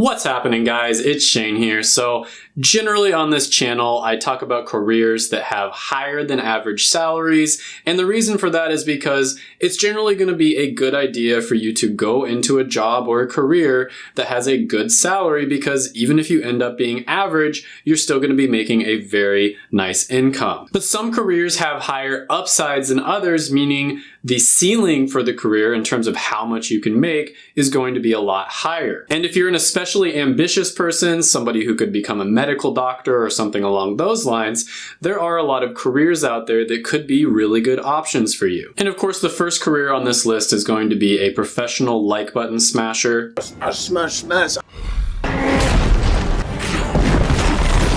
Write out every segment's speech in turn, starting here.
What's happening guys? It's Shane here. So generally on this channel, I talk about careers that have higher than average salaries. And the reason for that is because it's generally going to be a good idea for you to go into a job or a career that has a good salary because even if you end up being average, you're still going to be making a very nice income. But some careers have higher upsides than others, meaning the ceiling for the career in terms of how much you can make is going to be a lot higher. And if you're an especially ambitious person, somebody who could become a medical doctor or something along those lines, there are a lot of careers out there that could be really good options for you. And of course, the first career on this list is going to be a professional like button smasher. Smash, smash.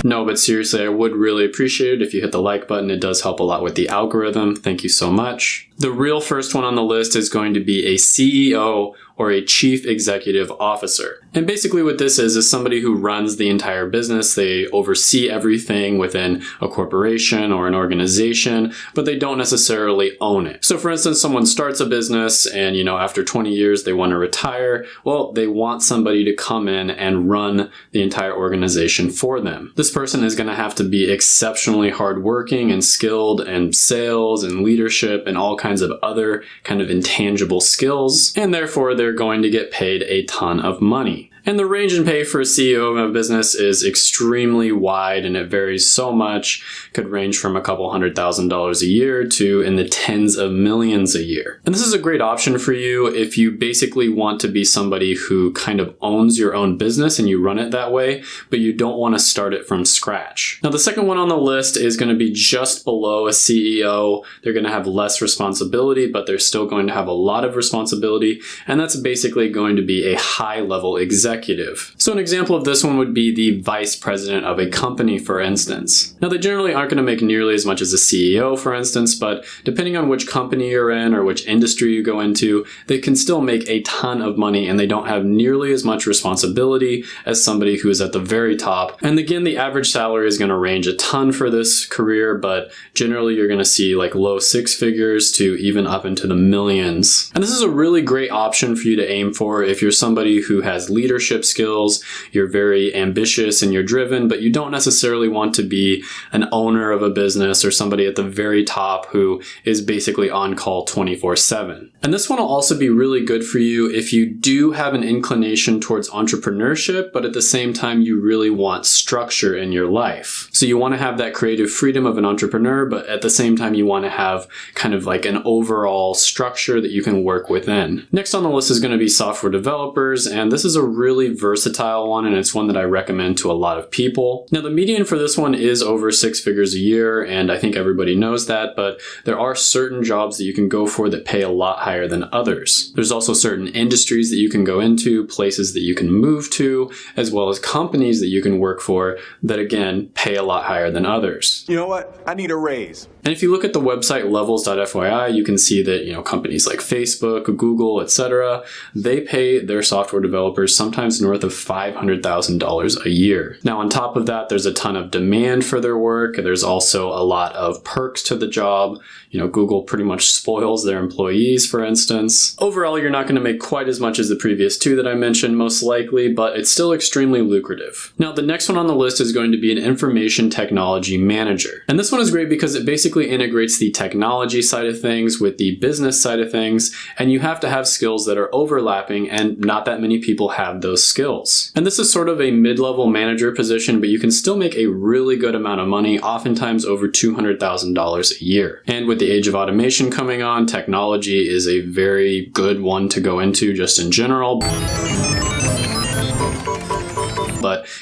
No, but seriously, I would really appreciate it if you hit the like button. It does help a lot with the algorithm. Thank you so much. The real first one on the list is going to be a CEO or a chief executive officer. And basically what this is, is somebody who runs the entire business. They oversee everything within a corporation or an organization, but they don't necessarily own it. So for instance, someone starts a business and, you know, after 20 years, they want to retire. Well, they want somebody to come in and run the entire organization for them. This person is going to have to be exceptionally hardworking and skilled in sales and leadership and all kinds of other kind of intangible skills. And therefore, they're going to get paid a ton of money. And the range in pay for a CEO of a business is extremely wide and it varies so much. Could range from a couple hundred thousand dollars a year to in the tens of millions a year. And this is a great option for you if you basically want to be somebody who kind of owns your own business and you run it that way, but you don't want to start it from scratch. Now the second one on the list is going to be just below a CEO. They're going to have less responsibility, but they're still going to have a lot of responsibility. And that's basically going to be a high level executive executive. So an example of this one would be the vice president of a company, for instance. Now they generally aren't going to make nearly as much as a CEO, for instance, but depending on which company you're in or which industry you go into, they can still make a ton of money and they don't have nearly as much responsibility as somebody who is at the very top. And again, the average salary is going to range a ton for this career, but generally you're going to see like low six figures to even up into the millions. And this is a really great option for you to aim for if you're somebody who has leadership leadership skills, you're very ambitious and you're driven, but you don't necessarily want to be an owner of a business or somebody at the very top who is basically on call 24 7. And this one will also be really good for you if you do have an inclination towards entrepreneurship, but at the same time, you really want structure in your life. So you want to have that creative freedom of an entrepreneur, but at the same time, you want to have kind of like an overall structure that you can work within. Next on the list is going to be software developers, and this is a really really versatile one and it's one that I recommend to a lot of people. Now the median for this one is over six figures a year and I think everybody knows that, but there are certain jobs that you can go for that pay a lot higher than others. There's also certain industries that you can go into, places that you can move to, as well as companies that you can work for that again pay a lot higher than others. You know what? I need a raise. And if you look at the website levels.fyi, you can see that, you know, companies like Facebook, Google, etc., they pay their software developers sometimes north of $500,000 a year. Now, on top of that, there's a ton of demand for their work. There's also a lot of perks to the job. You know, Google pretty much spoils their employees, for instance. Overall, you're not going to make quite as much as the previous two that I mentioned, most likely, but it's still extremely lucrative. Now, the next one on the list is going to be an information technology manager. And this one is great because it basically basically integrates the technology side of things with the business side of things, and you have to have skills that are overlapping and not that many people have those skills. And this is sort of a mid-level manager position, but you can still make a really good amount of money, oftentimes over $200,000 a year. And with the age of automation coming on, technology is a very good one to go into just in general.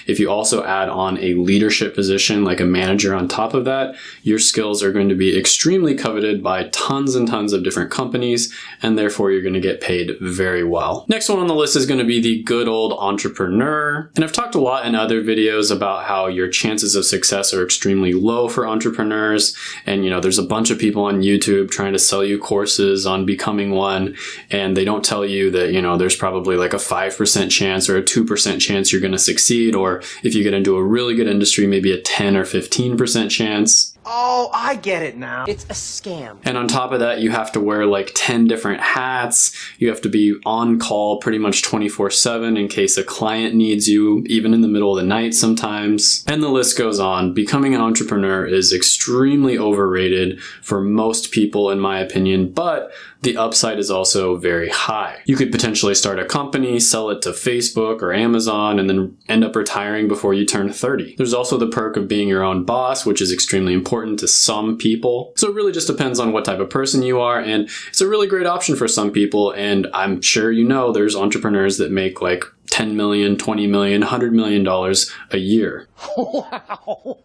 If you also add on a leadership position like a manager on top of that, your skills are going to be extremely coveted by tons and tons of different companies, and therefore you're going to get paid very well. Next one on the list is going to be the good old entrepreneur. And I've talked a lot in other videos about how your chances of success are extremely low for entrepreneurs. And you know, there's a bunch of people on YouTube trying to sell you courses on becoming one, and they don't tell you that, you know, there's probably like a 5% chance or a 2% chance you're going to succeed, or if you get into a really good industry, maybe a 10 or 15% chance. Oh, I get it now. It's a scam. And on top of that, you have to wear like 10 different hats. You have to be on call pretty much 24 7 in case a client needs you, even in the middle of the night sometimes. And the list goes on. Becoming an entrepreneur is extremely overrated for most people, in my opinion, but the upside is also very high. You could potentially start a company, sell it to Facebook or Amazon, and then end up retiring before you turn 30. There's also the perk of being your own boss, which is extremely important to some people. So it really just depends on what type of person you are, and it's a really great option for some people, and I'm sure you know there's entrepreneurs that make like 10 million, 20 million, 100 million dollars a year. Wow.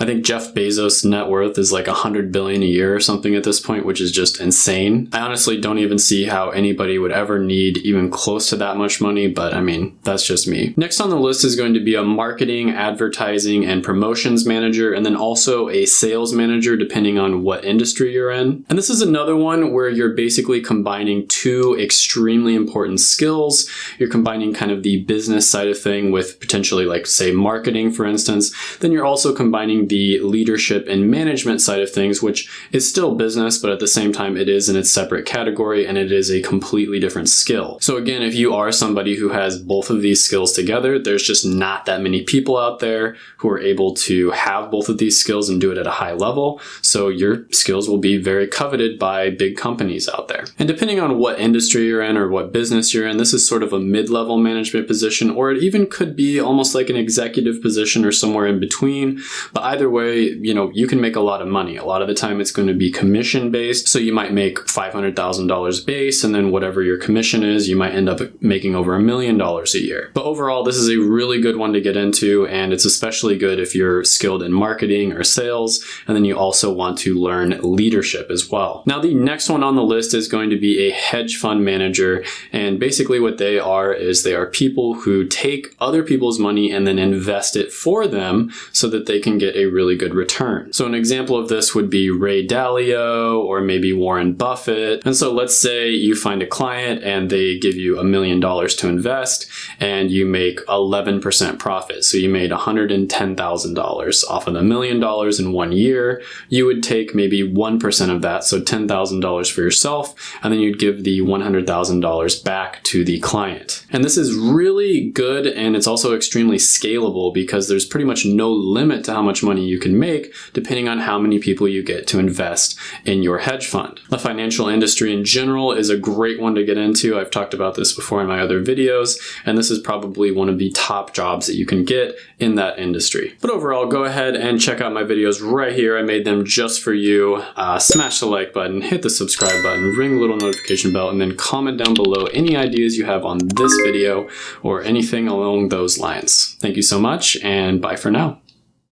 I think Jeff Bezos' net worth is like 100 billion a year or something at this point, which is just insane. I honestly don't even see how anybody would ever need even close to that much money, but I mean, that's just me. Next on the list is going to be a marketing, advertising, and promotions manager, and then also a sales manager, depending on what industry you're in. And this is another one where you're basically combining two extremely important skills. You're combining kind of the business side of thing with potentially like say marketing, for instance. Then you're also combining the leadership and management side of things, which is still business, but at the same time, it is in its separate category and it is a completely different skill. So again, if you are somebody who has both of these skills together, there's just not that many people out there who are able to have both of these skills and do it at a high level. So your skills will be very coveted by big companies out there. And depending on what industry you're in or what business you're in, this is sort of a mid-level management position, or it even could be almost like an executive position or somewhere in between. But either way, you know, you can make a lot of money. A lot of the time it's going to be commission based. So you might make $500,000 base and then whatever your commission is, you might end up making over a million dollars a year. But overall, this is a really good one to get into and it's especially good if you're skilled in marketing or sales and then you also want to learn leadership as well. Now the next one on the list is going to be a hedge fund manager and basically what they are is they are people who take other people's money and then invest it for them so that they can get a really good return. So an example of this would be Ray Dalio or maybe Warren Buffett. And so let's say you find a client and they give you a million dollars to invest and you make 11% profit. So you made $110,000 off of the million dollars in one year. You would take maybe 1% of that, so $10,000 for yourself, and then you'd give the $100,000 back to the client. And this is really good and it's also extremely scalable because there's pretty much no limit to how much money you can make depending on how many people you get to invest in your hedge fund. The financial industry in general is a great one to get into. I've talked about this before in my other videos, and this is probably one of the top jobs that you can get in that industry. But overall, go ahead and check out my videos right here. I made them just for you. Uh, smash the like button, hit the subscribe button, ring the little notification bell, and then comment down below any ideas you have on this video or anything along those lines. Thank you so much, and bye for now.